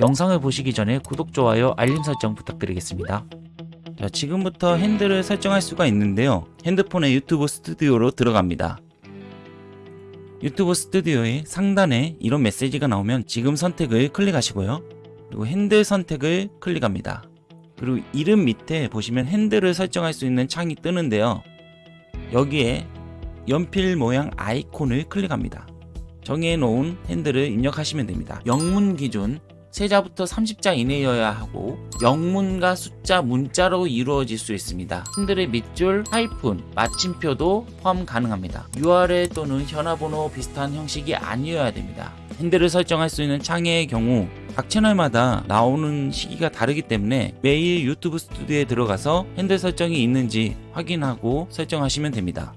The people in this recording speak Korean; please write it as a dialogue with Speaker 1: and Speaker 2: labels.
Speaker 1: 영상을 보시기 전에 구독, 좋아요, 알림 설정 부탁드리겠습니다. 자, 지금부터 핸들을 설정할 수가 있는데요. 핸드폰의 유튜브 스튜디오로 들어갑니다. 유튜브 스튜디오의 상단에 이런 메시지가 나오면 지금 선택을 클릭하시고요. 그리고 핸들 선택을 클릭합니다. 그리고 이름 밑에 보시면 핸들을 설정할 수 있는 창이 뜨는데요. 여기에 연필 모양 아이콘을 클릭합니다. 정해놓은 핸들을 입력하시면 됩니다. 영문 기준 세자부터 30자 이내여야 하고 영문과 숫자 문자로 이루어질 수 있습니다. 핸들의 밑줄, 하이픈, 마침표도 포함 가능합니다. URL 또는 현화번호 비슷한 형식이 아니어야 됩니다. 핸들을 설정할 수 있는 창의 경우 각 채널마다 나오는 시기가 다르기 때문에 매일 유튜브 스튜디오에 들어가서 핸들 설정이 있는지 확인하고 설정하시면 됩니다.